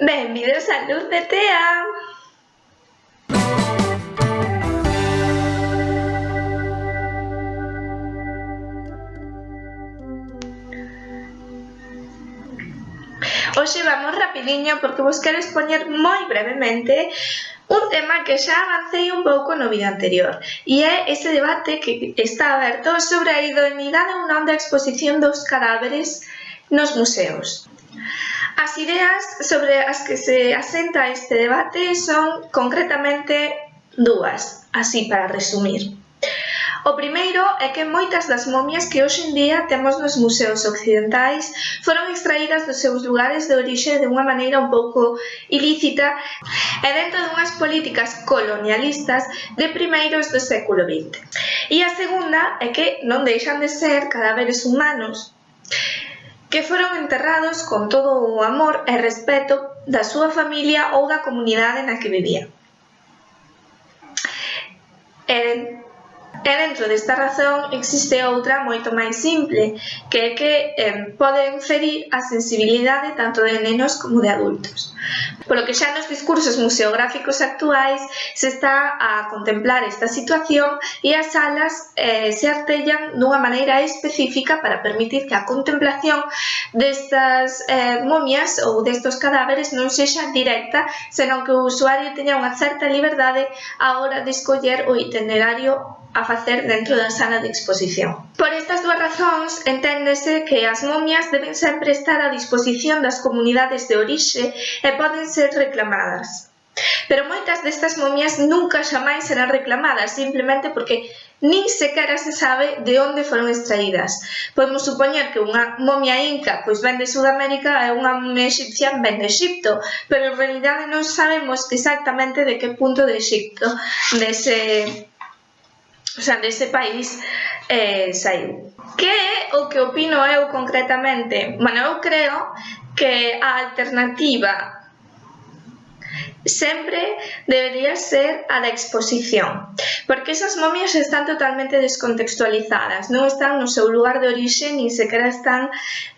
Benvidos a Luz de Tea! Hoxe vamos rapidiño porque vos quero expoñer moi brevemente un tema que xa avancei un pouco no vídeo anterior e é ese debate que está aberto sobre a idoneidade ou non da exposición dos cadáveres nos museos. As ideas sobre as que se asenta este debate son concretamente dúas, así para resumir. O primeiro é que moitas das momias que hoxe en día temos nos museos occidentais foron extraídas dos seus lugares de orixe de unha maneira un pouco ilícita e dentro dunhas políticas colonialistas de primeiros do século XX. E a segunda é que non deixan de ser cadáveres humanos que foron enterrados con todo o amor e respeto da súa familia ou da comunidade na que vivían. E E dentro desta razón existe outra moito máis simple, que é que eh, poden inferir a sensibilidade tanto de nenos como de adultos. Polo que xa nos discursos museográficos actuais se está a contemplar esta situación e as salas eh, se artellan dunha maneira específica para permitir que a contemplación destas eh, momias ou destos cadáveres non sexa directa, senón que o usuario teña unha certa liberdade á hora de escoller o itinerario a facer dentro da sala de exposición. Por estas dúas razóns, enténdese que as momias deben sempre estar a disposición das comunidades de orixe e poden ser reclamadas. Pero moitas destas momias nunca xamais serán reclamadas, simplemente porque nin sequera se sabe de onde foron extraídas. Podemos supoñer que unha momia inca pois ven de Sudamérica e unha momia egipcia ven de Egipto, pero en realidade non sabemos exactamente de que punto de Egipto, dese o sea, dese país eh, saiu. Que é o que opino eu concretamente? Bueno, eu creo que a alternativa sempre debería ser a da exposición, porque esas momias están totalmente descontextualizadas, non están no seu lugar de orixe, nin sequera están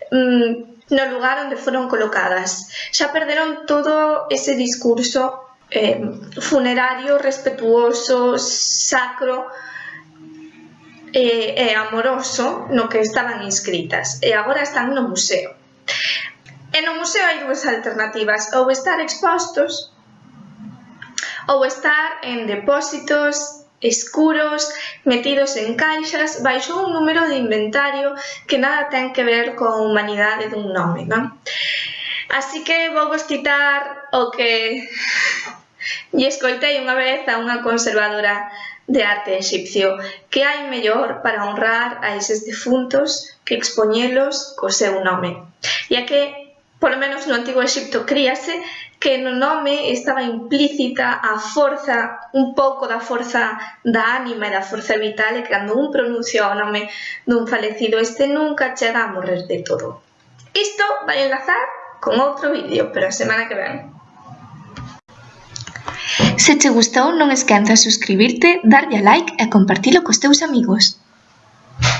mm, no lugar onde foron colocadas. Xa perderon todo ese discurso eh, funerario, respetuoso, sacro, e, e amoroso no que estaban inscritas e agora están no museo. E no museo hai dúas alternativas, ou estar expostos ou estar en depósitos escuros, metidos en caixas, baixo un número de inventario que nada ten que ver con humanidade dun nome, non? Así que vou vos citar o que E escoitei unha vez a unha conservadora de arte egipcio que hai mellor para honrar a eses defuntos que expoñelos co seu nome. E a que, polo menos no antigo Egipto, críase que no nome estaba implícita a forza, un pouco da forza da ánima e da forza vital e cando un pronuncia o nome dun falecido este nunca chega a morrer de todo. Isto vai enlazar con outro vídeo, pero a semana que ven. Se che gustou non esquezas suscribirte, darlle a like e compartilo cos teus amigos.